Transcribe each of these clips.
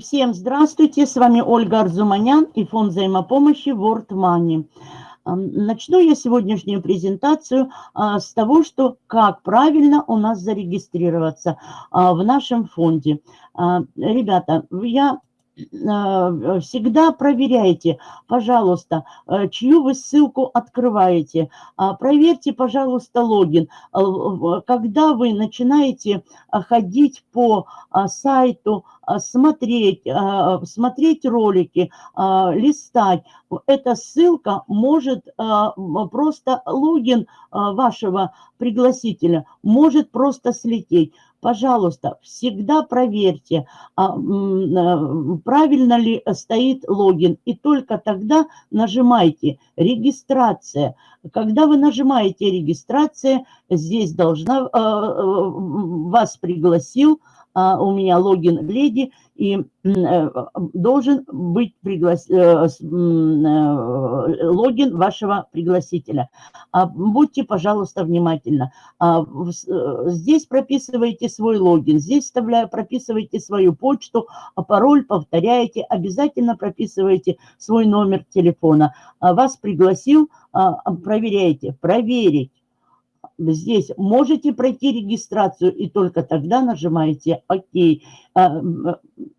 Всем здравствуйте, с вами Ольга Арзуманян и фонд взаимопомощи World Money. Начну я сегодняшнюю презентацию а, с того, что как правильно у нас зарегистрироваться а, в нашем фонде. А, ребята, я всегда проверяйте, пожалуйста, э, чью вы ссылку открываете. А, проверьте, пожалуйста, логин. Э, когда вы начинаете ходить по сайту, смотреть, смотреть ролики, листать, эта ссылка может просто, логин вашего пригласителя может просто слететь. Пожалуйста, всегда проверьте, а, э, правильно ли стоит логин. И только тогда нажимайте «Регистрация». Когда вы нажимаете «Регистрация», здесь должна, э, э, вас пригласил а, у меня логин леди, и э, должен быть приглас... Э, э, логин вашего пригласителя. А, будьте, пожалуйста, внимательны. А, здесь прописывайте свой логин, здесь вставляю, прописывайте свою почту, пароль повторяете, обязательно прописывайте свой номер телефона. Вас пригласил, проверяйте, проверить здесь можете пройти регистрацию, и только тогда нажимаете «Ок». А,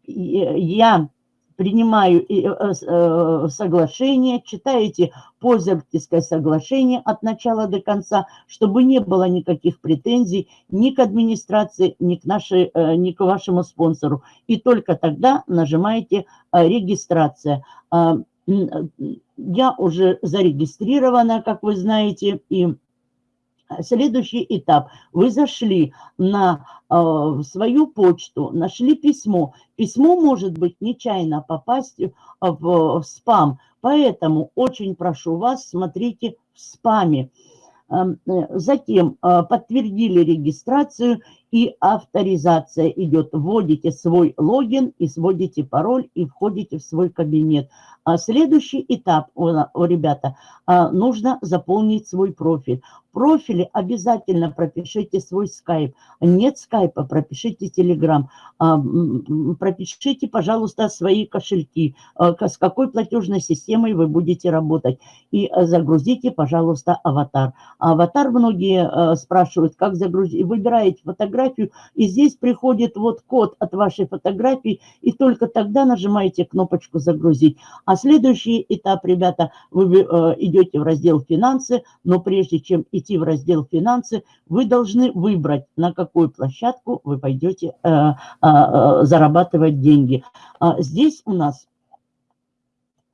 я принимаю э, э, соглашение, читаете пользовательское соглашение от начала до конца, чтобы не было никаких претензий ни к администрации, ни к, нашей, э, ни к вашему спонсору. И только тогда нажимаете «Регистрация». А, я уже зарегистрирована, как вы знаете, и Следующий этап. Вы зашли на э, свою почту, нашли письмо. Письмо может быть нечаянно попасть в, в спам. Поэтому очень прошу вас, смотрите в спаме. Эм, э, затем э, подтвердили регистрацию и авторизация идет. Вводите свой логин и сводите пароль и входите в свой кабинет. А следующий этап, ребята, а, нужно заполнить свой профиль. В профиле обязательно пропишите свой скайп. Нет скайпа, пропишите телеграм. А, пропишите, пожалуйста, свои кошельки, с какой платежной системой вы будете работать. И загрузите, пожалуйста, аватар. Аватар многие спрашивают, как загрузить. Выбираете фотографию, и здесь приходит вот код от вашей фотографии, и только тогда нажимаете кнопочку «Загрузить». А следующий этап, ребята, вы э, идете в раздел «Финансы», но прежде чем идти в раздел «Финансы», вы должны выбрать, на какую площадку вы пойдете э, э, зарабатывать деньги. А здесь у нас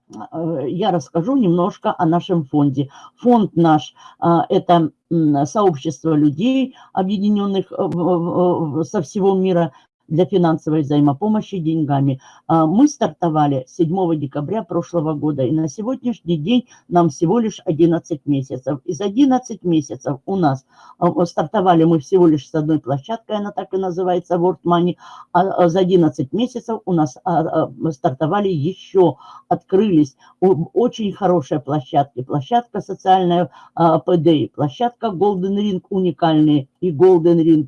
я расскажу немножко о нашем фонде. Фонд наш – это сообщество людей, объединенных со всего мира для финансовой взаимопомощи деньгами. А, мы стартовали 7 декабря прошлого года, и на сегодняшний день нам всего лишь 11 месяцев. Из 11 месяцев у нас а, стартовали мы всего лишь с одной площадкой, она так и называется, World Money, а за 11 месяцев у нас стартовали еще, открылись очень хорошие площадки. Площадка социальная PDI, площадка Golden Ring уникальные и Golden Ring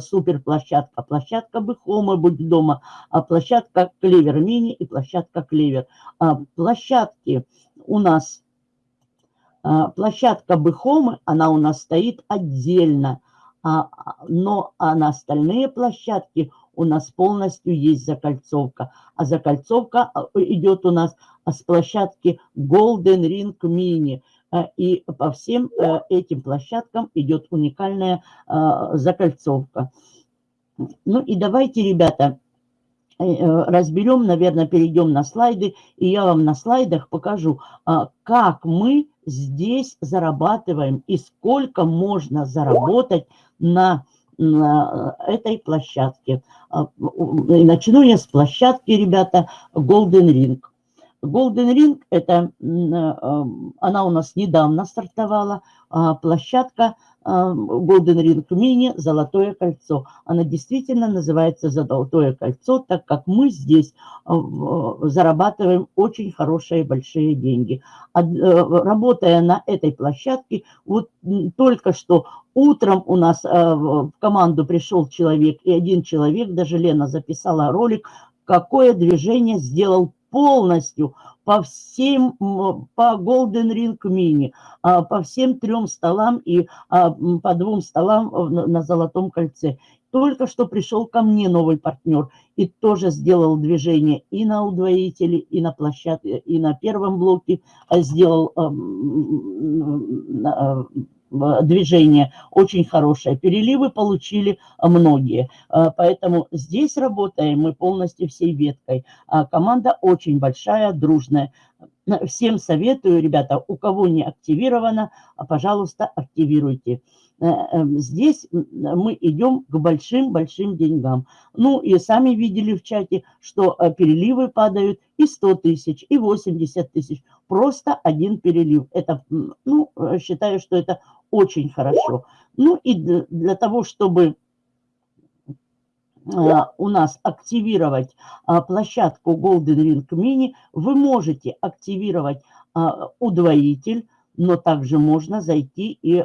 супер площадка, площадка Бэхома «Будь дома», а площадка «Клевер Мини» и площадка «Клевер». А площадки у нас, а, площадка Бэхомы, она у нас стоит отдельно, а, но а на остальные площадки у нас полностью есть закольцовка. А закольцовка идет у нас с площадки Golden Ring Mini. И по всем э, этим площадкам идет уникальная закольцовка. Ну и давайте, ребята, э, э, разберем, наверное, перейдем на слайды, и я вам на слайдах покажу, а, как мы здесь зарабатываем и сколько можно заработать на, на этой площадке. А, начну я с площадки, ребята, Golden Ring. Golden Ring, это, э, она у нас недавно стартовала, а, площадка Golden Ring Mini «Золотое кольцо». Она действительно называется «Золотое кольцо», так как мы здесь а, зарабатываем очень хорошие большие деньги. Э, работая на этой площадке, вот только что утром у нас в команду пришел человек, и один человек, даже Лена записала ролик, какое движение сделал полностью по всем, по Golden Ring Mini, а, по всем трем столам и а, по двум столам на Золотом кольце. Только что пришел ко мне новый партнер и тоже сделал движение и на удвоителе, и на площадке, и на первом блоке а сделал движение очень хорошее. Переливы получили многие. Поэтому здесь работаем мы полностью всей веткой. Команда очень большая, дружная. Всем советую, ребята, у кого не активировано, пожалуйста, активируйте. Э, здесь мы идем к большим-большим деньгам. Ну и сами видели в чате, что э, переливы падают и 100 тысяч, и 80 тысяч. Просто один перелив. Это, ну, э, считаю, что это очень хорошо. Ну и для того, чтобы у нас активировать площадку Golden Ring Mini, вы можете активировать удвоитель, но также можно зайти и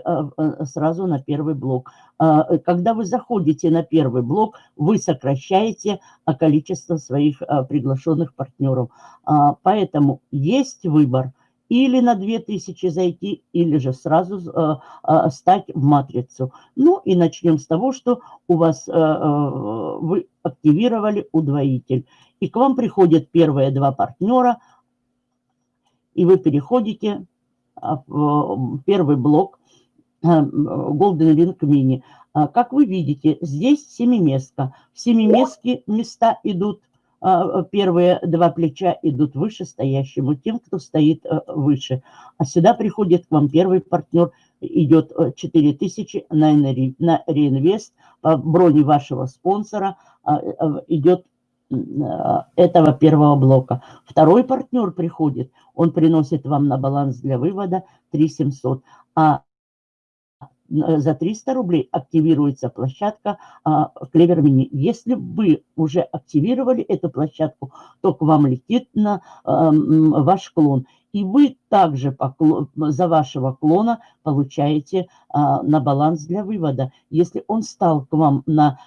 сразу на первый блок. А, когда вы заходите на первый блок, вы сокращаете количество своих приглашенных партнеров. А, поэтому есть выбор или на 2000 зайти, или же сразу стать в матрицу. Ну и начнем с того, что у вас вы активировали удвоитель. И к вам приходят первые два партнера, и вы переходите а, первый блок э, Golden Ring Mini. А, как вы видите, здесь семиместка. В семиместке места идут, а, первые два плеча идут выше стоящему, тем, кто стоит э, выше. А сюда приходит к вам первый партнер, идет 4000 э, на, на реинвест, по броне вашего спонсора идет этого первого блока. Второй партнер приходит, он приносит вам на баланс для вывода 3700, а за 300 рублей активируется площадка Клевер а, Мини. Если вы уже активировали эту площадку, то к вам летит на а, ваш клон. И вы также за вашего клона получаете а, на баланс для вывода. Если он стал к вам на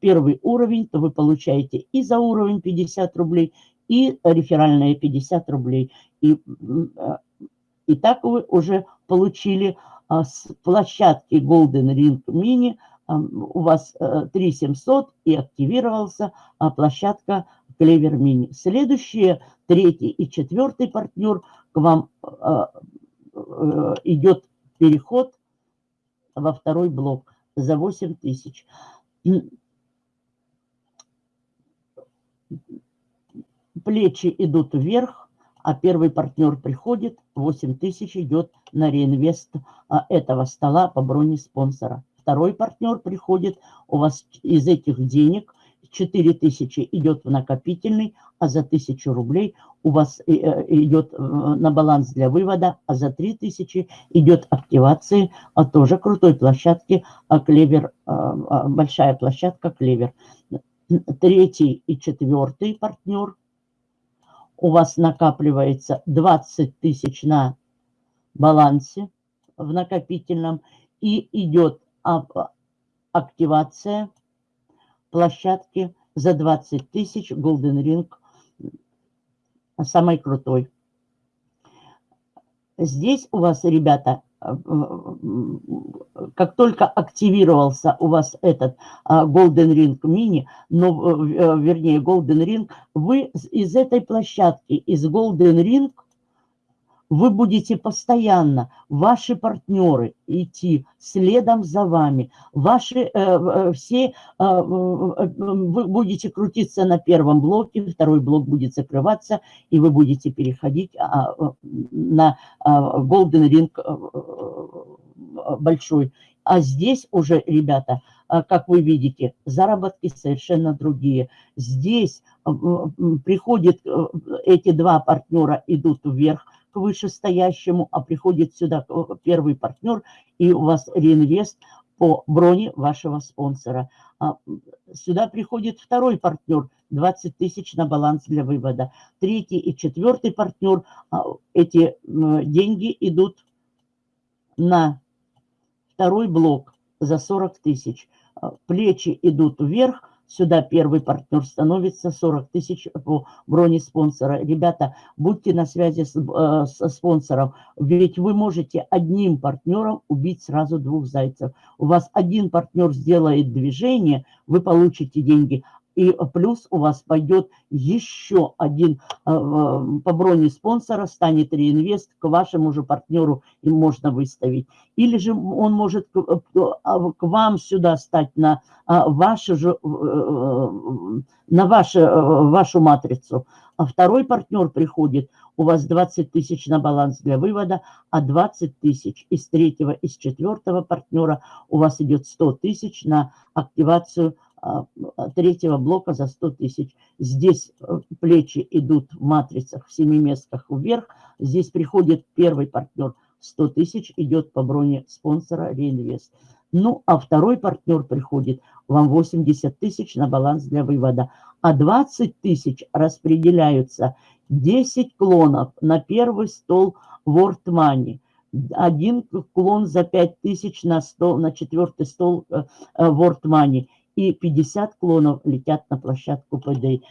первый уровень, то вы получаете и за уровень 50 рублей, и реферальные 50 рублей. И, и так вы уже получили а, с площадки Golden Ring Mini у вас 3700 э, и активировался а, площадка Clever Mini. Следующие, третий и четвертый партнер к вам а, э, идет переход во второй блок за 8000. Плечи идут вверх, а первый партнер приходит, 8 тысяч идет на реинвест а, этого стола по броне спонсора. Второй партнер приходит, у вас из этих денег 4 тысячи идет в накопительный, а за 1000 рублей у вас э, э, идет э, на баланс для вывода, а за 3 тысячи идет активации а тоже крутой площадки а Клевер, большая площадка Клевер. Третий и четвертый партнер – у вас накапливается 20 тысяч на балансе в накопительном и идет активация площадки за 20 тысяч Golden Ring самой крутой. Здесь у вас, ребята, как только активировался у вас этот а, Golden Ring Mini, э, вернее, Golden Ring, вы из этой площадки, из Golden Ring, вы будете постоянно, ваши партнеры идти следом за вами, ваши э, э все, э, вы будете крутиться на первом блоке, второй блок будет закрываться, и вы будете переходить а, на а, Golden Ring э, большой. А здесь уже, ребята, как вы видите, заработки совершенно другие. Здесь приходят эти два партнера, идут вверх, к вышестоящему, а приходит сюда первый партнер, и у вас реинвест по броне вашего спонсора. А сюда приходит второй партнер, 20 тысяч на баланс для вывода. Третий и четвертый партнер, а, эти деньги идут на второй блок за 40 тысяч. А, плечи идут вверх, сюда первый партнер становится 40 тысяч по броне спонсора. Ребята, будьте на связи с, э, со спонсором, ведь вы можете одним партнером убить сразу двух зайцев. У вас один партнер сделает движение, вы получите деньги, и плюс у вас пойдет еще один э, по броне спонсора, станет реинвест, к вашему же партнеру им можно выставить. Или же он может к, э, а, вам сюда стать на а, вашу же, э, на вашу, вашу матрицу. А второй партнер приходит, у вас 20 тысяч на баланс для вывода, а 20 тысяч из третьего, из четвертого партнера у вас идет 100 тысяч на активацию третьего блока за 100 тысяч. Здесь э, плечи идут в матрицах, в семиместках вверх. Здесь приходит первый партнер, 100 тысяч идет по броне спонсора реинвест. Ну, а второй партнер приходит, вам 80 тысяч на баланс для вывода. А 20 тысяч распределяются 10 клонов на первый стол World Money. Один клон за 5 тысяч на, стол, на четвертый стол э, э, World Money и 50 клонов летят на площадку ПД.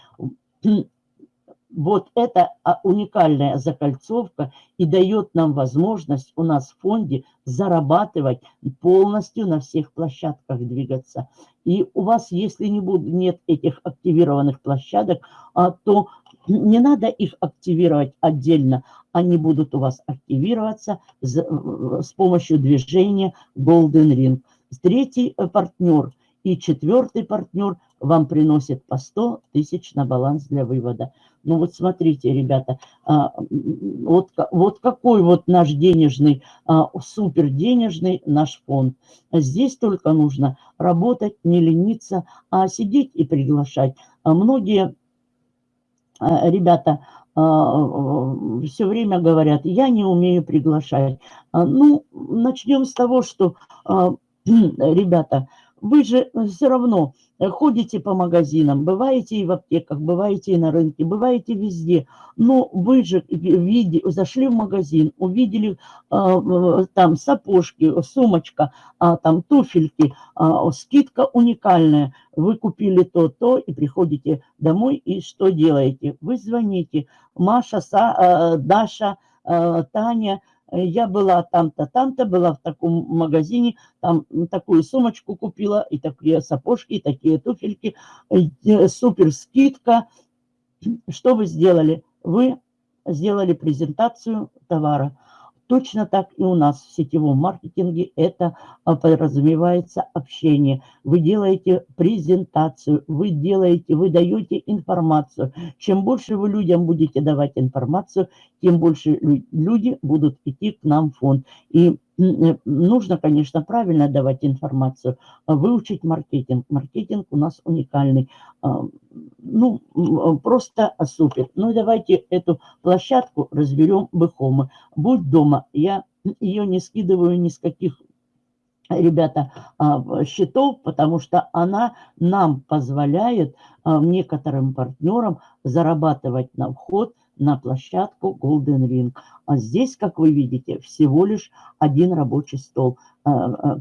Вот это а, уникальная закольцовка и дает нам возможность у нас в фонде зарабатывать полностью на всех площадках двигаться. И у вас, если не будет, нет этих активированных площадок, а, то не надо их активировать отдельно. Они будут у вас активироваться с, помощью движения Golden Ring. Третий э, партнер – и четвертый партнер вам приносит по 100 тысяч на баланс для вывода. Ну вот смотрите, ребята, а, вот, вот какой вот наш денежный, а, супер денежный наш фонд. Здесь только нужно работать, не лениться, а сидеть и приглашать. А многие ребята все время говорят, я не умею приглашать. Ну, начнем с того, что, ребята, вы же э, все равно э, ходите по магазинам, бываете и в аптеках, бываете и на рынке, бываете везде. Но вы же види, зашли в магазин, увидели э, там сапожки, сумочка, а, там туфельки, а, скидка уникальная. Вы купили то-то и приходите домой и что делаете? Вы звоните. Маша, Са, Даша, Таня, я была там-то, там-то, была в таком магазине, там такую сумочку купила, и такие сапожки, и такие туфельки, э, супер скидка. Что вы сделали? Вы сделали презентацию товара. Точно так и у нас в сетевом маркетинге это а, подразумевается общение. Вы делаете презентацию, вы делаете, вы даете информацию. Чем больше вы людям будете давать информацию, тем больше люди будут идти к нам в фонд. И нужно, конечно, правильно давать информацию, а выучить маркетинг. Маркетинг у нас уникальный. А, ну, просто супер. Ну, давайте эту площадку разберем бэхомы. Будь дома, я ее не скидываю ни с каких ребята, а, счетов, потому что она нам позволяет некоторым партнерам зарабатывать на вход на площадку Golden Ring. А здесь, как вы видите, всего лишь один рабочий стол. А, а,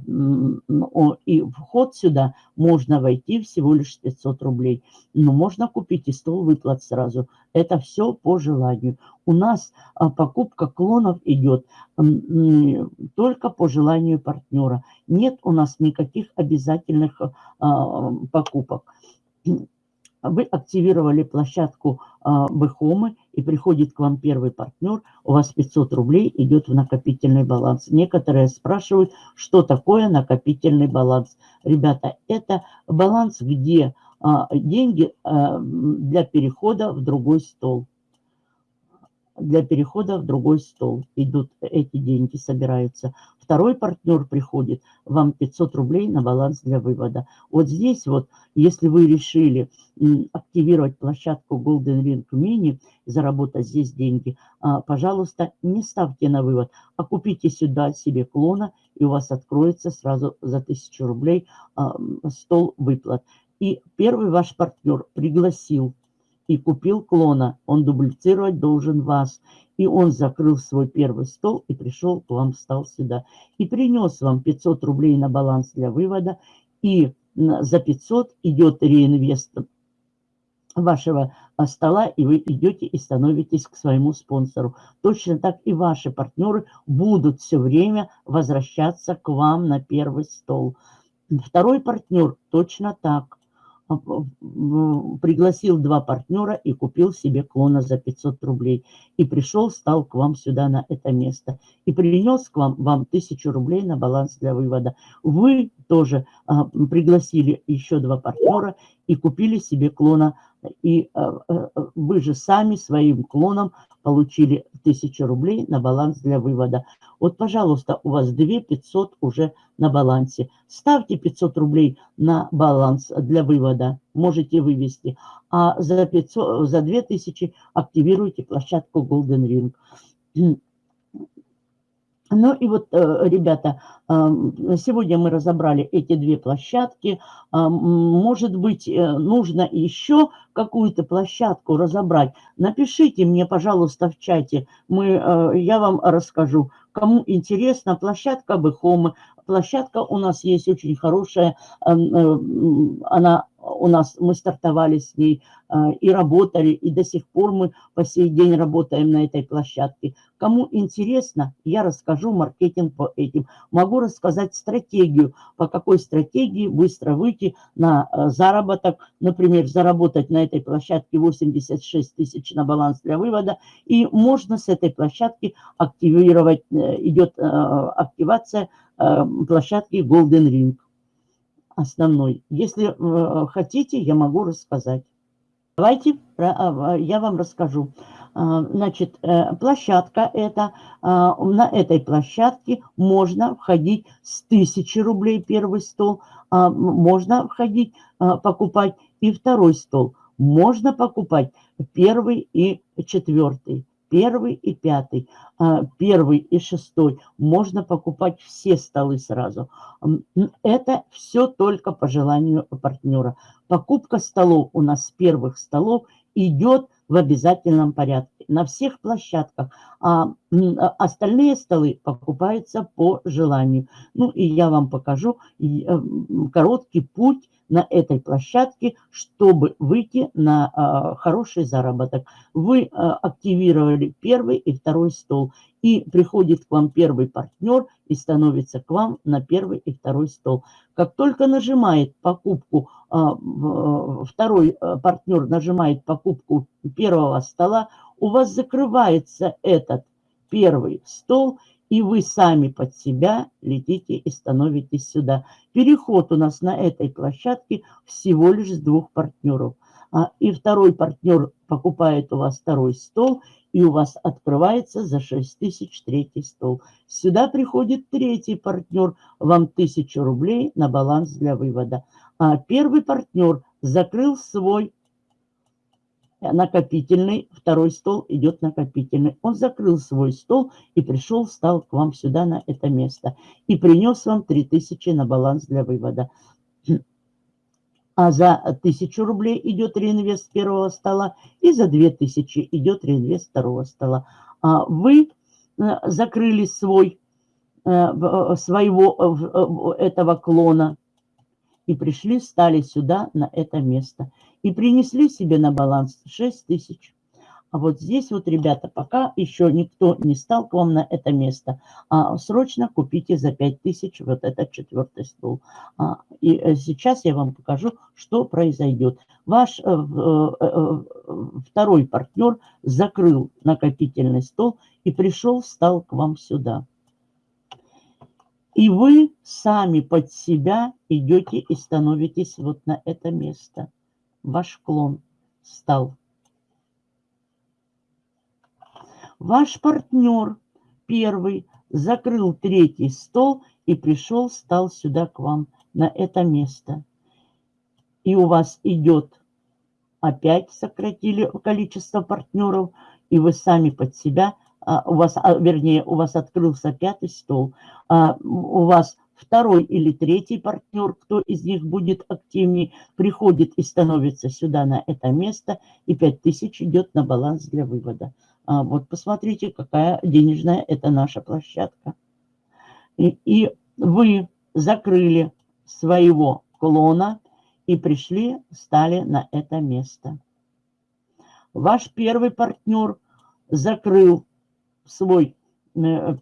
и вход сюда можно войти всего лишь 500 рублей. Но можно купить и стол выплат сразу. Это все по желанию. У нас покупка клонов идет только по желанию партнера. Нет у нас никаких обязательных покупок вы активировали площадку а, Бэхомы, и приходит к вам первый партнер, у вас 500 рублей идет в накопительный баланс. Некоторые спрашивают, что такое накопительный баланс. Ребята, это баланс, где а, деньги а, для перехода в другой стол для перехода в другой стол. Идут эти деньги, собираются. Второй партнер приходит, вам 500 рублей на баланс для вывода. Вот здесь вот, если вы решили активировать площадку Golden Ring Mini, заработать здесь деньги, а, пожалуйста, не ставьте на вывод, а купите сюда себе клона, и у вас откроется сразу за 1000 рублей а, стол выплат. И первый ваш партнер пригласил и купил клона, он дублицировать должен вас. И он закрыл свой первый стол и пришел к вам, встал сюда. И принес вам 500 рублей на баланс для вывода и за 500 идет реинвест вашего а, стола, и вы идете и становитесь к своему спонсору. Точно так и ваши партнеры будут все время возвращаться к вам на первый стол. Второй партнер точно так. Пригласил два партнера и купил себе клона за 500 рублей. И пришел, стал к вам сюда на это место. И принес к вам, вам 1000 рублей на баланс для вывода. Вы тоже а, пригласили еще два партнера и купили себе клона. И а, а, вы же сами своим клоном получили 1000 рублей на баланс для вывода. Вот, пожалуйста, у вас 2 500 уже на балансе. Ставьте 500 рублей на баланс для вывода, можете вывести. А за, 500, за 2000 активируйте площадку Golden Ring. Ну и вот, э, ребята, сегодня мы разобрали эти две площадки. Может быть, э, нужно еще какую-то площадку разобрать. Напишите мне, пожалуйста, в чате, мы, э, я вам расскажу. Кому интересно, площадка Бэхомы. Площадка у нас есть очень хорошая, она у нас, мы стартовали с ней и работали, и до сих пор мы по сей день работаем на этой площадке. Кому интересно, я расскажу маркетинг по этим. Могу рассказать стратегию, по какой стратегии быстро выйти на а, заработок. Например, заработать на этой площадке 86 тысяч на баланс для вывода. И можно с этой площадки активировать, э, идет э, активация э, площадки Golden Ring основной. Если э, хотите, я могу рассказать. Давайте а, я вам расскажу. А, значит, э, площадка это, а, на этой площадке можно входить с 1000 рублей первый стол, можно входить, покупать и второй стол. Можно покупать первый и четвертый первый и пятый, а, первый и шестой. Можно покупать все столы сразу. Это все только по желанию партнера. Покупка столов у нас первых столов идет в обязательном порядке на всех площадках. А остальные столы покупаются по желанию. Ну и я вам покажу э, короткий путь на этой площадке, чтобы выйти на а, хороший заработок. Вы а, активировали первый и второй стол, и приходит к вам первый партнер и становится к вам на первый и второй стол. Как только нажимает покупку, а, второй партнер нажимает покупку первого стола, у вас закрывается этот первый стол, и вы сами под себя летите и становитесь сюда. Переход у нас на этой площадке всего лишь с двух партнеров. А, и второй партнер покупает у вас второй стол, и у вас открывается за 6 тысяч третий стол. Сюда приходит третий партнер, вам 1000 рублей на баланс для вывода. А первый партнер закрыл свой накопительный, второй стол идет накопительный. Он закрыл свой стол и пришел, стал к вам сюда на это место. И принес вам 3000 на баланс для вывода. А за 1000 рублей идет реинвест первого стола, и за 2000 идет реинвест второго стола. А вы э, закрыли свой, э, своего э, этого клона и пришли, стали сюда на это место и принесли себе на баланс 6 тысяч. А вот здесь вот, ребята, пока еще никто не стал к вам на это место, а, срочно купите за 5 тысяч вот этот четвертый стол. А, и э, сейчас я вам покажу, что произойдет. Ваш э, э, э, второй партнер закрыл накопительный стол и пришел, стал к вам сюда. И вы сами под себя идете и становитесь вот на это место ваш клон стал. Ваш партнер первый закрыл третий стол и пришел, стал сюда к вам, на это место. И у вас идет, опять сократили количество партнеров, и вы сами под себя, а, у вас, а, вернее, у вас открылся пятый стол, а, у вас второй или третий партнер, кто из них будет активнее, приходит и становится сюда на это место, и 5000 идет на баланс для вывода. А вот посмотрите, какая денежная это наша площадка. И, и вы закрыли своего клона и пришли, стали на это место. Ваш первый партнер закрыл свой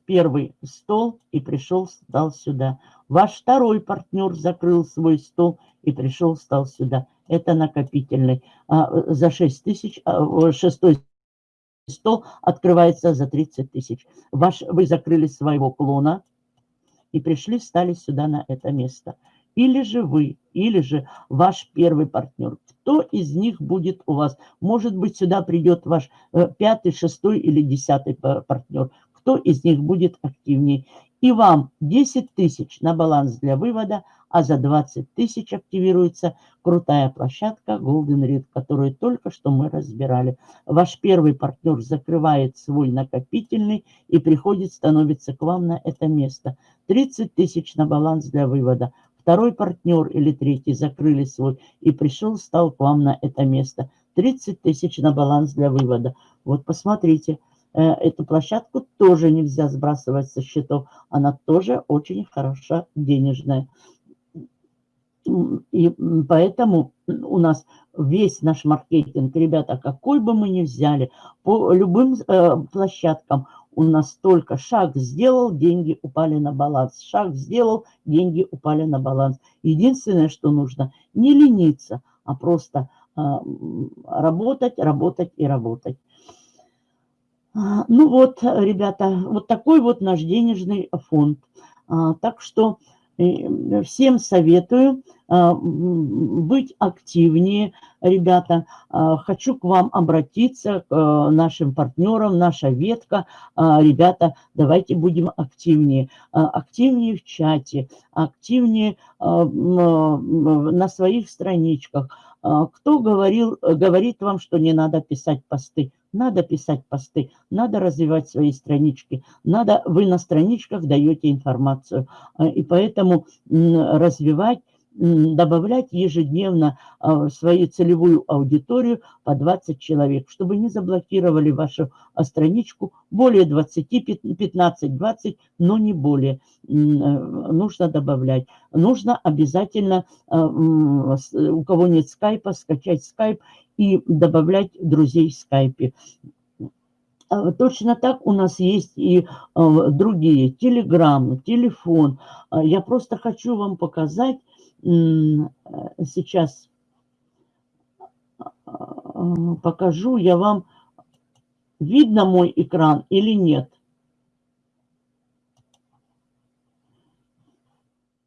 первый стол и пришел, стал сюда. Ваш второй партнер закрыл свой стол и пришел, стал сюда. Это накопительный. А, за 6 тысяч, а, шестой стол открывается за 30 тысяч. Ваш, вы закрыли своего клона и пришли, стали сюда на это место. Или же вы, или же ваш первый партнер. Кто из них будет у вас? Может быть, сюда придет ваш э, пятый, шестой или десятый партнер. Кто из них будет активнее? И вам 10 тысяч на баланс для вывода, а за 20 тысяч активируется крутая площадка Golden Read, которую только что мы разбирали. Ваш первый партнер закрывает свой накопительный и приходит, становится к вам на это место. 30 тысяч на баланс для вывода. Второй партнер или третий закрыли свой и пришел, стал к вам на это место. 30 тысяч на баланс для вывода. Вот посмотрите, эту площадку тоже нельзя сбрасывать со счетов. Она тоже очень хороша денежная. И поэтому у нас весь наш маркетинг, ребята, какой бы мы ни взяли, по любым э, площадкам у нас только шаг сделал, деньги упали на баланс. Шаг сделал, деньги упали на баланс. Единственное, что нужно, не лениться, а просто э, работать, работать и работать. А, ну вот, ребята, вот такой вот наш денежный фонд. А, так что э, всем советую а, быть активнее, ребята. Хочу к вам обратиться, к нашим партнерам, наша ветка. Ребята, давайте будем активнее. Активнее в чате, активнее на своих страничках. Кто говорил, говорит вам, что не надо писать посты? Надо писать посты, надо развивать свои странички, надо, вы на страничках даете информацию. А, и поэтому развивать добавлять ежедневно а, свою целевую аудиторию по 20 человек, чтобы не заблокировали вашу а, страничку более 20, 15, 20, но не более. Э, нужно добавлять. Нужно обязательно, у кого нет скайпа, скачать скайп и добавлять друзей в скайпе. А, точно так у нас есть и а, другие, телеграм, телефон. А, я просто хочу вам показать сейчас, покажу я вам, видно мой экран или нет.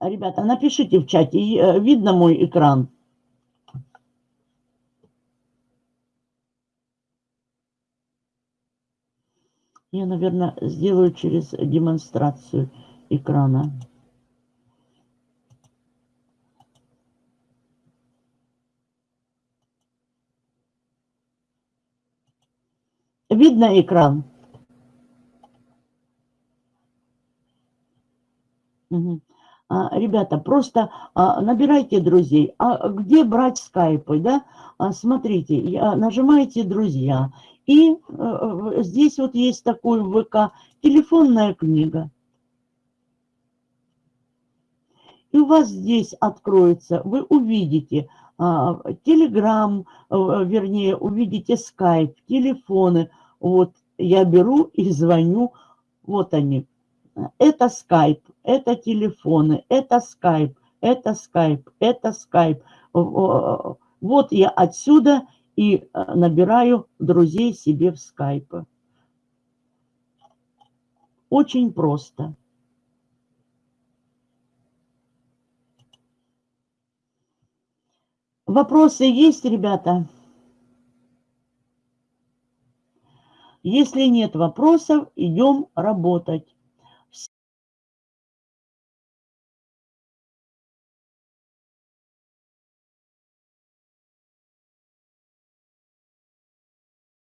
Ребята, напишите в чате, э, видно мой экран. Я, наверное, сделаю через демонстрацию экрана. Видно экран? А, ребята, просто а, набирайте друзей. А где брать скайпы, да? А, смотрите, я, нажимаете «Друзья», и э, здесь вот есть такой ВК, телефонная книга. И у вас здесь откроется, вы увидите Телеграм, э, вернее, увидите скайп, телефоны. Вот я беру и звоню, вот они. Это скайп, это телефоны, это скайп, это скайп, это скайп. Вот я отсюда и э, набираю друзей себе в скайпе. Очень просто. Вопросы есть, ребята? Если нет вопросов, идем работать.